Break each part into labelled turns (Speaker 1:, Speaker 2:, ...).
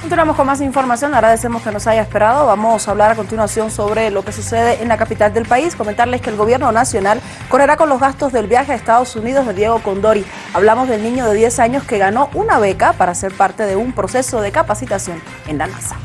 Speaker 1: Continuamos con más información, agradecemos que nos haya esperado. Vamos a hablar a continuación sobre lo que sucede en la capital del país. Comentarles que el gobierno nacional correrá con los gastos del viaje a Estados Unidos de Diego Condori. Hablamos del niño de 10 años que ganó una beca para ser parte de un proceso de capacitación en la NASA.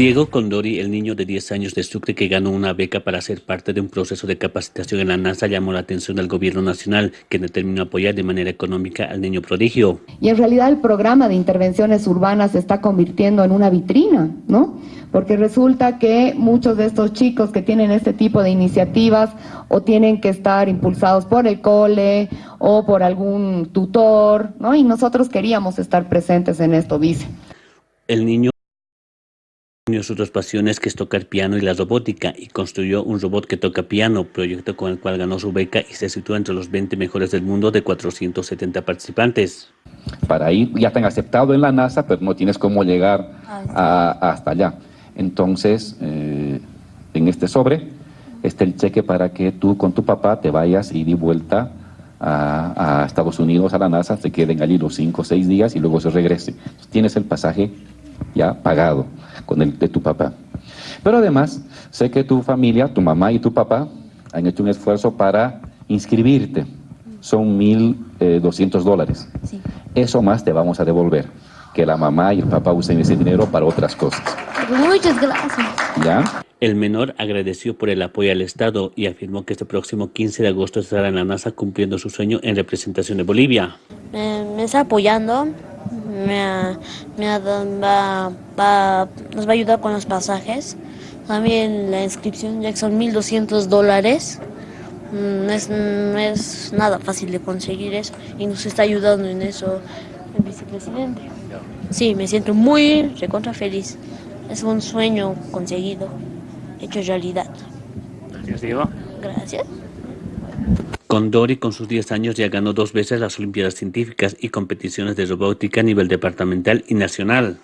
Speaker 2: Diego Condori, el niño de 10 años de Sucre que ganó una beca para ser parte de un proceso de capacitación en la NASA, llamó la atención del gobierno nacional, que determinó apoyar de manera económica al niño prodigio.
Speaker 3: Y en realidad el programa de intervenciones urbanas se está convirtiendo en una vitrina, ¿no? Porque resulta que muchos de estos chicos que tienen este tipo de iniciativas o tienen que estar impulsados por el cole o por algún tutor, ¿no? Y nosotros queríamos estar presentes en esto, dice.
Speaker 2: El niño unió sus dos pasiones que es tocar piano y la robótica y construyó un robot que toca piano, proyecto con el cual ganó su beca y se sitúa entre los 20 mejores del mundo de 470 participantes.
Speaker 4: Para ir, ya están aceptado en la NASA, pero no tienes cómo llegar a, hasta allá. Entonces, eh, en este sobre está el cheque para que tú con tu papá te vayas y di vuelta a, a, Estados Unidos, a la NASA, se queden allí los 5 o 6 días y luego se regrese. Tienes el pasaje ya pagado con el de tu papá. Pero además, sé que tu familia, tu mamá y tu papá han hecho un esfuerzo para inscribirte. Son 1.200 dólares. Sí. Eso más te vamos a devolver. Que la mamá y el papá usen ese dinero para otras cosas.
Speaker 5: Muchas gracias.
Speaker 2: ¿Ya? El menor agradeció por el apoyo al Estado y afirmó que este próximo 15 de agosto estará en la NASA cumpliendo su sueño en representación de Bolivia.
Speaker 5: Me, me está apoyando me, me va, va, nos va a ayudar con los pasajes. También la inscripción ya que son 1.200 dólares. Mm, no es, no es nada fácil de conseguir eso y nos está ayudando en eso el vicepresidente. Sí, me siento muy recontra feliz. Es un sueño conseguido, hecho realidad.
Speaker 2: Gracias, Diego.
Speaker 5: Gracias.
Speaker 2: Condori con sus 10 años ya ganó dos veces las Olimpiadas Científicas y competiciones de robótica a nivel departamental y nacional.